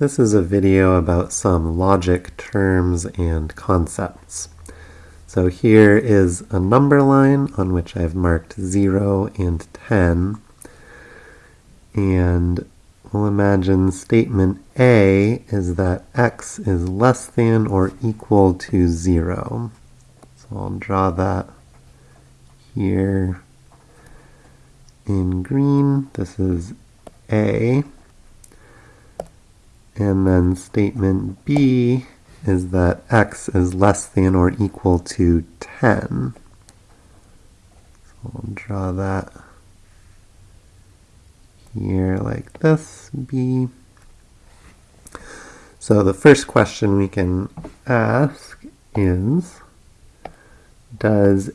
This is a video about some logic terms and concepts. So here is a number line on which I've marked 0 and 10. And we'll imagine statement A is that x is less than or equal to 0. So I'll draw that here in green. This is A. And then statement B is that x is less than or equal to 10. So I'll draw that here like this, B. So the first question we can ask is, does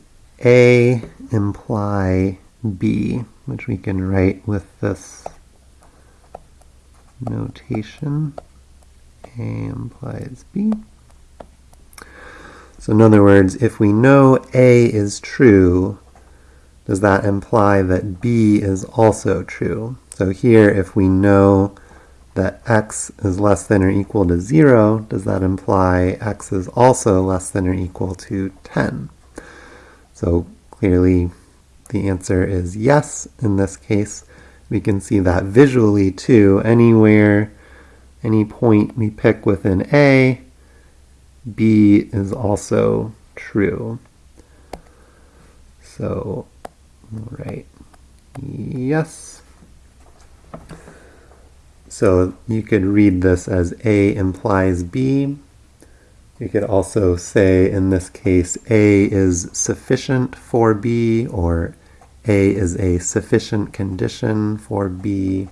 A imply B, which we can write with this notation. A implies B. So in other words, if we know A is true, does that imply that B is also true? So here, if we know that x is less than or equal to 0, does that imply x is also less than or equal to 10? So clearly the answer is yes in this case. We can see that visually too. Anywhere, any point we pick within A, B is also true. So, right, yes. So you could read this as A implies B. You could also say, in this case, A is sufficient for B, or A is a sufficient condition for B.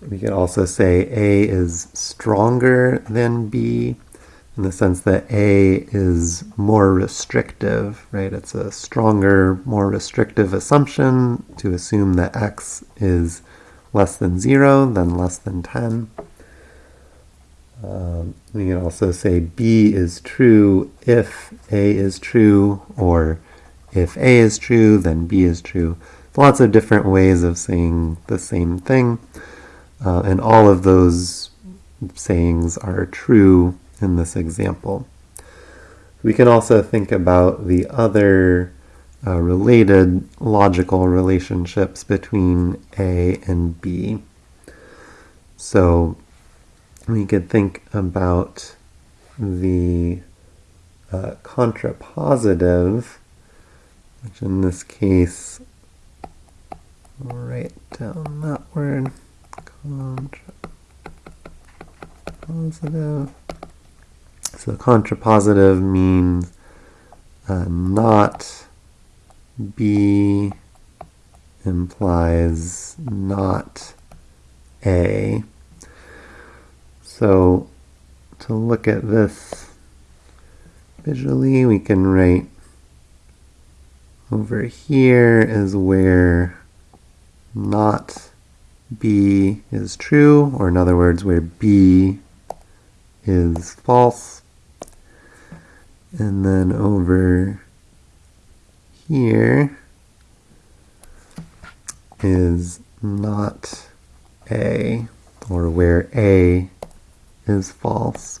We could also say A is stronger than B, in the sense that A is more restrictive, right? It's a stronger, more restrictive assumption to assume that X is less than 0 than less than 10. Um, we can also say B is true if A is true, or if A is true, then B is true. Lots of different ways of saying the same thing, uh, and all of those sayings are true in this example. We can also think about the other uh, related logical relationships between A and B. So we could think about the uh, contrapositive, which in this case, write down that word, contrapositive. So contrapositive means uh, not B implies not A. So to look at this visually, we can write over here is where not B is true, or in other words, where B is false. And then over here is not A, or where A is false.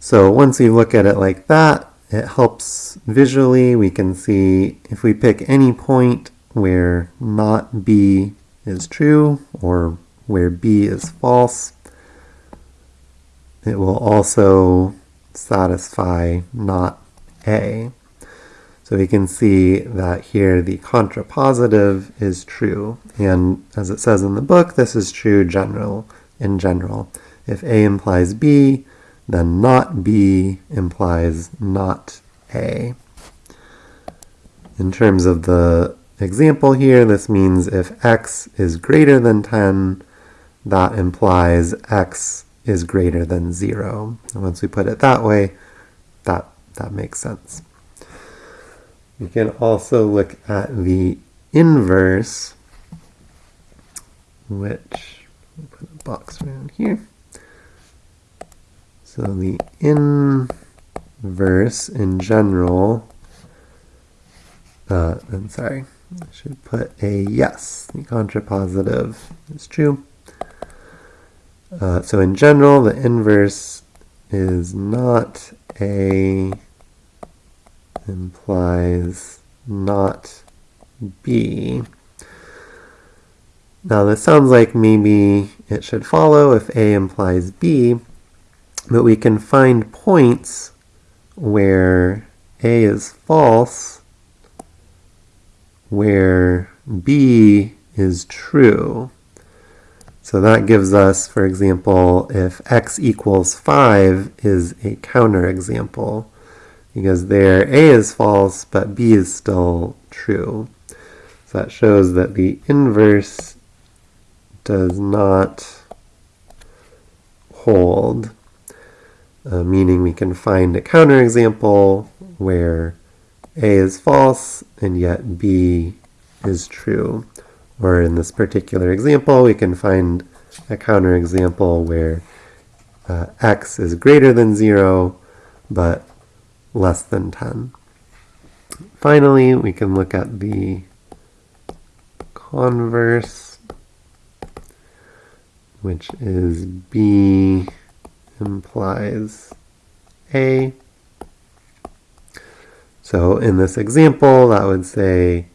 So once you look at it like that, it helps visually. We can see if we pick any point where not B is true or where B is false, it will also satisfy not A. So we can see that here the contrapositive is true. And as it says in the book, this is true general in general. If A implies B, then not B implies not A. In terms of the example here, this means if x is greater than 10, that implies x is greater than 0. And once we put it that way, that, that makes sense. We can also look at the inverse, which put a box around here. So the inverse in general, uh, I'm sorry, I should put a yes. The contrapositive is true. Uh, so in general, the inverse is not A implies not B. Now this sounds like maybe it should follow if A implies B, but we can find points where A is false, where B is true. So that gives us, for example, if x equals 5 is a counterexample, because there A is false, but B is still true. So that shows that the inverse does not hold, uh, meaning we can find a counterexample where A is false and yet B is true. Or in this particular example, we can find a counterexample where uh, x is greater than 0, but less than 10. Finally, we can look at the converse, which is B implies A. So in this example, that would say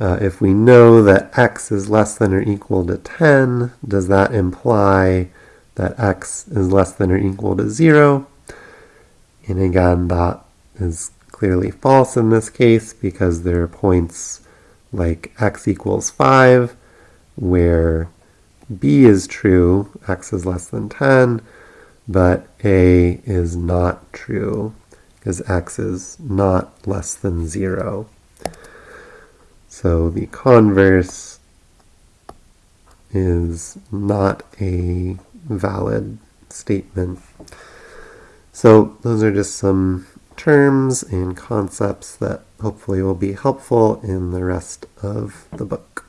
uh, if we know that x is less than or equal to 10, does that imply that x is less than or equal to 0? And again, that is clearly false in this case because there are points like x equals 5 where b is true, x is less than 10, but a is not true because x is not less than 0. So the converse is not a valid statement. So those are just some terms and concepts that hopefully will be helpful in the rest of the book.